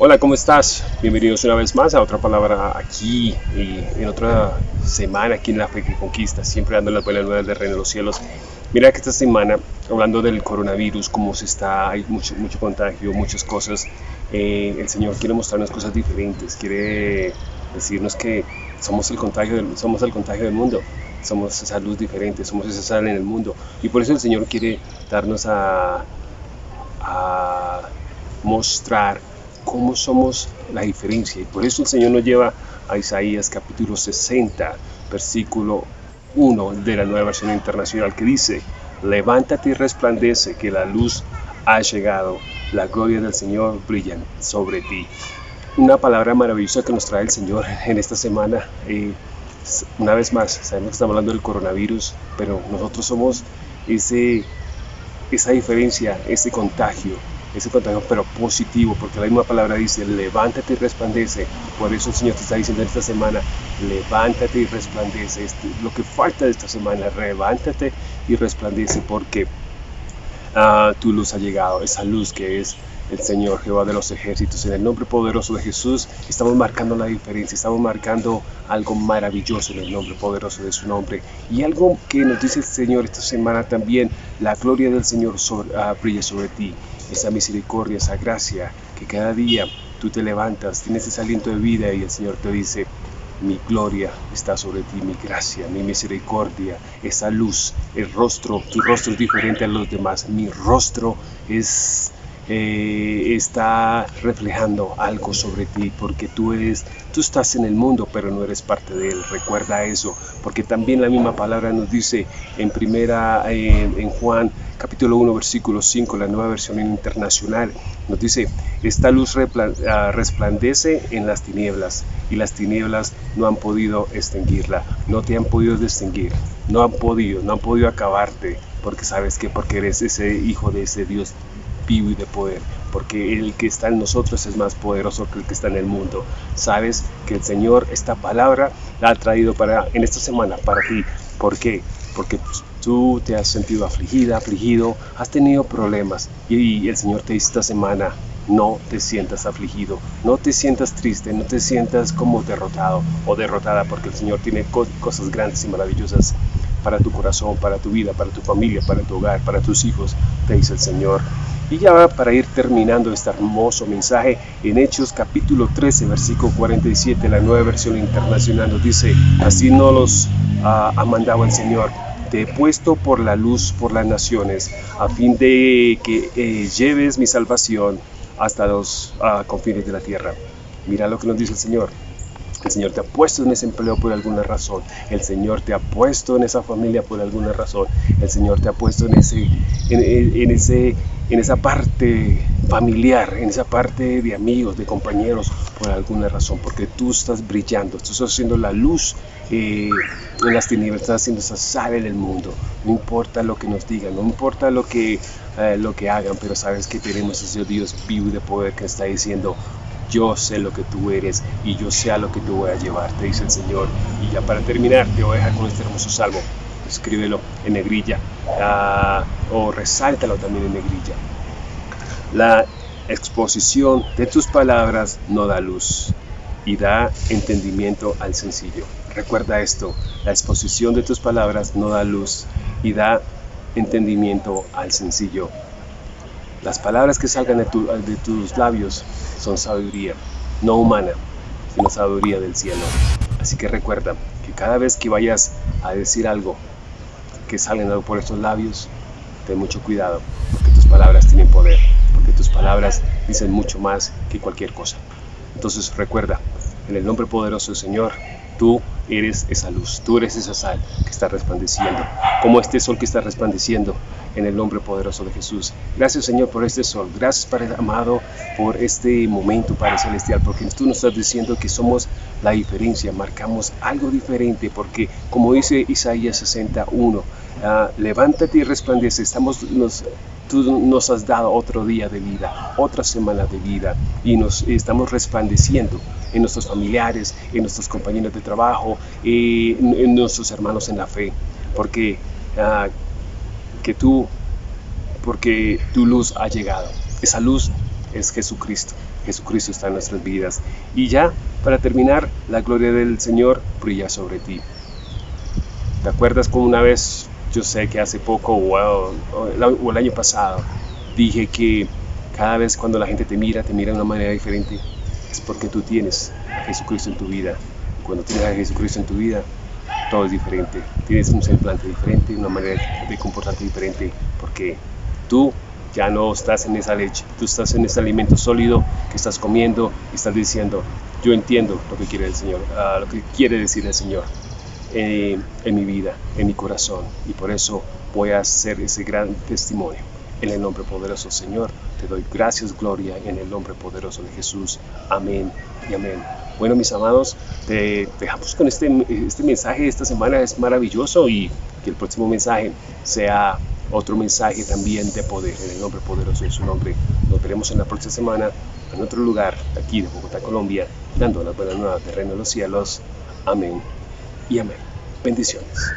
Hola, ¿cómo estás? Bienvenidos una vez más a otra palabra aquí y en otra semana aquí en la fe que conquista, siempre dando las buenas nuevas del reino de los cielos. Mira que esta semana, hablando del coronavirus, cómo se está, hay mucho, mucho contagio, muchas cosas, eh, el Señor quiere mostrarnos cosas diferentes, quiere decirnos que somos el contagio del, somos el contagio del mundo, somos esa luz diferente, somos esa sal en el mundo. Y por eso el Señor quiere darnos a, a mostrar cómo somos la diferencia. Y por eso el Señor nos lleva a Isaías capítulo 60, versículo 1 de la nueva versión internacional que dice, levántate y resplandece que la luz ha llegado, la gloria del Señor brilla sobre ti. Una palabra maravillosa que nos trae el Señor en esta semana. Una vez más, sabemos que estamos hablando del coronavirus, pero nosotros somos ese, esa diferencia, ese contagio, ese contagio, pero positivo, porque la misma palabra dice, levántate y resplandece. Por eso el Señor te está diciendo esta semana, levántate y resplandece. Este, lo que falta de esta semana, levántate y resplandece, porque uh, tu luz ha llegado, esa luz que es el Señor Jehová de los ejércitos. En el nombre poderoso de Jesús estamos marcando la diferencia, estamos marcando algo maravilloso en el nombre poderoso de su nombre. Y algo que nos dice el Señor esta semana también, la gloria del Señor uh, brilla sobre ti esa misericordia, esa gracia, que cada día tú te levantas, tienes ese aliento de vida y el Señor te dice, mi gloria está sobre ti, mi gracia, mi misericordia, esa luz, el rostro, tu rostro es diferente a los demás, mi rostro es eh, está reflejando algo sobre ti, porque tú eres, tú estás en el mundo, pero no eres parte de él. Recuerda eso, porque también la misma palabra nos dice en primera, en Juan capítulo 1, versículo 5, la nueva versión internacional, nos dice, esta luz ah, resplandece en las tinieblas y las tinieblas no han podido extinguirla, no te han podido distinguir, no han podido, no han podido acabarte, porque sabes que porque eres ese hijo de ese Dios vivo y de poder, porque el que está en nosotros es más poderoso que el que está en el mundo. Sabes que el Señor esta palabra la ha traído para en esta semana para ti. ¿Por qué? Porque tú te has sentido afligida, afligido, has tenido problemas y el Señor te dice esta semana, no te sientas afligido, no te sientas triste, no te sientas como derrotado o derrotada, porque el Señor tiene cosas grandes y maravillosas para tu corazón, para tu vida, para tu familia, para tu hogar, para tus hijos, te dice el Señor. Y ya para ir terminando este hermoso mensaje, en Hechos capítulo 13, versículo 47, la nueva versión internacional nos dice, así no los ah, ha mandado el Señor, te he puesto por la luz por las naciones, a fin de que eh, lleves mi salvación hasta los uh, confines de la tierra. Mira lo que nos dice el Señor. El Señor te ha puesto en ese empleo por alguna razón. El Señor te ha puesto en esa familia por alguna razón. El Señor te ha puesto en, ese, en, ese, en esa parte familiar, en esa parte de amigos, de compañeros, por alguna razón. Porque tú estás brillando, tú estás haciendo la luz eh, en las tinieblas, estás haciendo esa sal en el mundo. No importa lo que nos digan, no importa lo que, eh, lo que hagan, pero sabes que tenemos ese Dios vivo y de poder que está diciendo, yo sé lo que tú eres y yo sé a lo que te voy a llevar, te dice el Señor. Y ya para terminar, te voy a dejar con este hermoso salmo. Escríbelo en negrilla ah, o resáltalo también en negrilla. La exposición de tus palabras no da luz y da entendimiento al sencillo. Recuerda esto, la exposición de tus palabras no da luz y da entendimiento al sencillo. Las palabras que salgan de, tus labios son sabiduría, no humana, sino sabiduría del cielo. Así que recuerda que cada vez que vayas a decir algo, que salgan por estos labios, ten mucho cuidado, porque tus palabras tienen poder, porque tus palabras dicen mucho más que cualquier cosa. Entonces recuerda, en el nombre poderoso del Señor, tú eres esa luz, tú eres esa sal que está resplandeciendo, como este sol que está resplandeciendo en el nombre poderoso de Jesús. Gracias Señor por este sol, gracias Padre amado por este momento Padre Celestial, porque tú nos estás diciendo que somos la diferencia, marcamos algo diferente, porque como dice Isaías 61, ah, levántate y resplandece, estamos, tú nos has dado otro día de vida, otra semana de vida y nos estamos resplandeciendo en nuestros familiares, en nuestros compañeros de trabajo, en, nuestros hermanos en la fe, porque ah, que tú, porque tu luz ha llegado. Esa luz es Jesucristo. Jesucristo está en nuestras vidas. Y ya, para terminar, la gloria del Señor brilla sobre ti. ¿Te acuerdas como una vez, yo sé que hace poco o, el año pasado, dije que cada vez cuando la gente te mira, te mira de una manera diferente? Es porque tú tienes a Jesucristo en tu vida. cuando tienes a Jesucristo en tu vida, todo es diferente. Tienes un semblante diferente, una manera de comportarte diferente, porque tú ya no estás en esa leche, tú estás en ese alimento sólido que estás comiendo y estás diciendo, yo entiendo lo que quiere el Señor, uh, lo que quiere decir el Señor eh, en mi vida, en mi corazón, y por eso voy a hacer ese gran testimonio. En el nombre poderoso Señor, te doy gracias, gloria, en el nombre poderoso de Jesús. Amén y amén. Bueno, mis amados, te dejamos con este, este mensaje esta semana, es maravilloso y que el próximo mensaje sea otro mensaje también de poder, en el nombre poderoso de su nombre. Nos veremos en la próxima semana en otro lugar, aquí de Bogotá, Colombia, dando las buenas nuevas del reino de los cielos. Amén y amén. Bendiciones.